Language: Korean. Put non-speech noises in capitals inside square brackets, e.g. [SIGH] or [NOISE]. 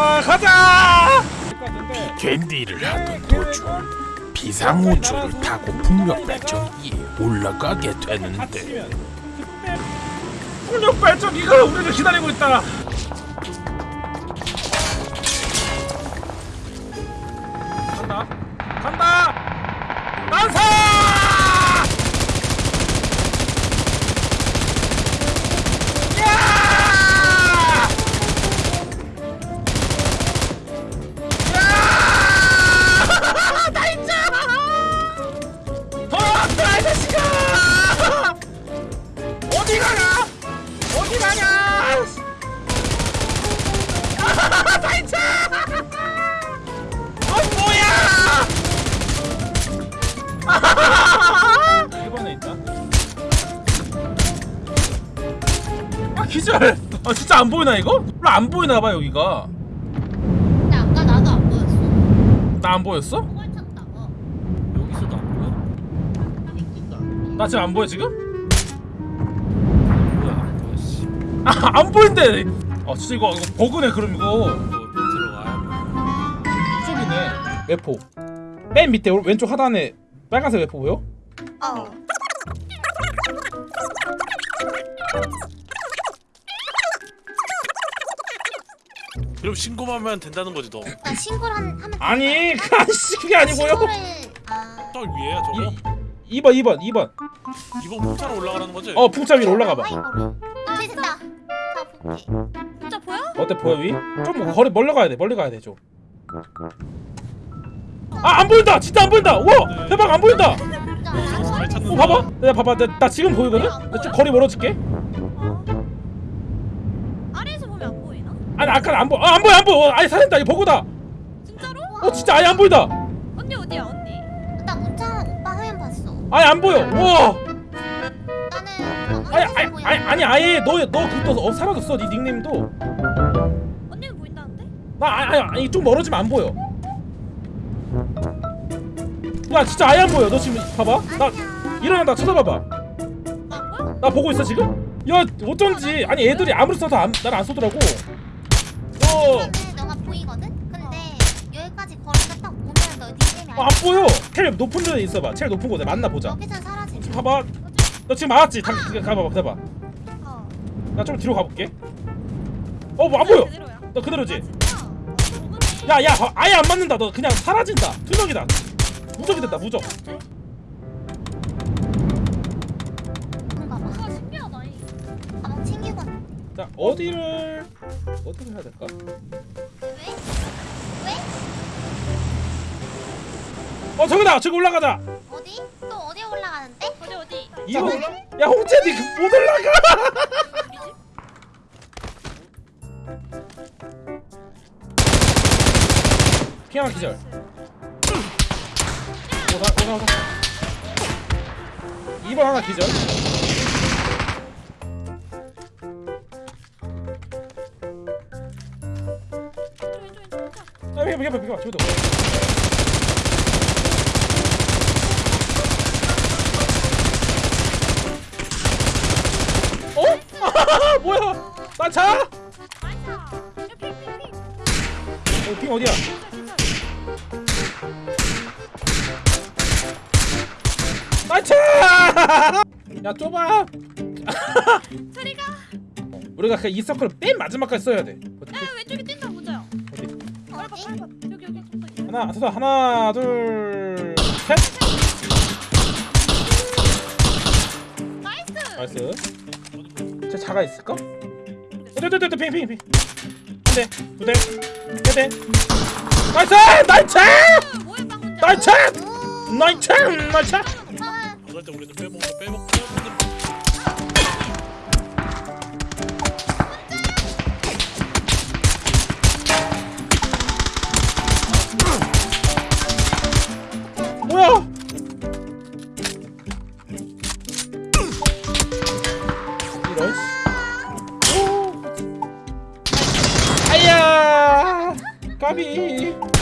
아 가자! 캔디를 하던 도중 비상호초를 타고 풍력 발전기에 올라가게 되는데 풍력 발전기가 우리를 기다리고 있다 기절! 아 진짜 안 보이나 이거? 원래 안 보이나 봐 여기가. 근데 아까 나도 안 보였어. 나 안 보였어? 꼴 찼다. 어. 여기서도 안 보여? 나 지금 안 보여 지금? 뭐야 안 보여 씨 아 안 보인대. 아 진짜 이거 이거 버그네 그럼 이거. 뭐 들어와야 이쪽이네. 외포. 맨 밑에 오- 왼쪽 하단에 빨간색 외포 보여? 어. 그럼 신고만 하면 된다는 거지 너. 나 신고를 한, 하면. 아니 그 아저씨 그게 아니고요. 신고를. 아. 저 위에야 저거. 이 2번 2번 2번. 이번 풍차로 올라가는 거지? 어 풍차 위로 올라가 봐. 이거를. 아 됐다. 자 볼게. 진짜 보여? 어때 보여 위? 좀 거리 멀리 가야 돼. 멀리 가야 돼 좀. 아안 보인다. 진짜 안 보인다. 우와 대박 안 보인다. 잘 찾는. 어 봐봐. 야 봐봐. 나, 나 지금 보이거든. 나좀 거리 멀어질게. 아래에서 보면 안 보이나? 아니 아까 안 보. 아안 보여 안 보여. 어, 아니 살린다. 이 버그다. 진짜로? 어 진짜 아예 안 보인다. 언니 어디야 언니? 나 문자 오빠 화면 봤어. 아예 안 보여. 우와. 나는 아니 아니 아니 아니 아예 너너 그거 어 사라졌어. 네 닉네임도. 언니는 보인다는데? 나 아니 아니, 아니 좀 멀어지면 안 보여. 야 진짜 아예 안 보여. 너 지금 봐봐. 나 일어나 나 쳐다봐봐. 아? 나 보고 있어 지금? 야 어쩐지 아니 애들이 아무리 써도 안, 나를 안 쏘더라고. 어. 나는 너가 보이거든. 근데 여기까지 거리가 딱 오면 너 닉네임이 어, 안 보여. 제일 높은 데에 있어봐. 제일 높은 곳에 만나 보자. 여기서 사라지지. 봐봐. 너 지금 맞았지? 다 가- 가봐봐. 가봐. 어. 나 좀 뒤로 가볼게. 어, 뭐 안 보여. 그대로야. 너 그대로지? 진짜? 어. 야, 야, 봐. 아예 안 맞는다. 너 그냥 사라진다. 투적이다. 무적이 됐다. 무적. 봐. 아 신기하다 이. 가방 챙기고. 자, 어디를 어디를 해야 될까? 왜? 왜? 어, 저기다. 저기 올라가자. 어디? 또 어디 올라가는데? 어디 어디? 이거. 야, 홍채니 그못 올라가. [LAUGHS] 피아마 기절. 오사 오사 오사. 2번 하나 기절. 왼쪽. 야, 비켜 비켜 비켜. 저기도. 어? [LAUGHS] 뭐야? 나 차? 나이스. 야 핑핑핑. 어, 핑 어디야? 나 차! [LAUGHS] 야, 좁아. [LAUGHS] 소리가. 우리가 그이 서클 맨 마지막까지 써야 돼. 여기 여기 좀 더. 있네. 하나, 하나, 둘, 셋. 나이스. 나이스. 제 자가 있을까? 네네네네 핑, 핑, 핑. 한 대, 두 대, 세 대. 나이스! 나이스! 아? 나이스! 오. 나이스! 나이스! 아, 그럴 때 우리는 빼먹는 빼먹 빼먹는. 까비.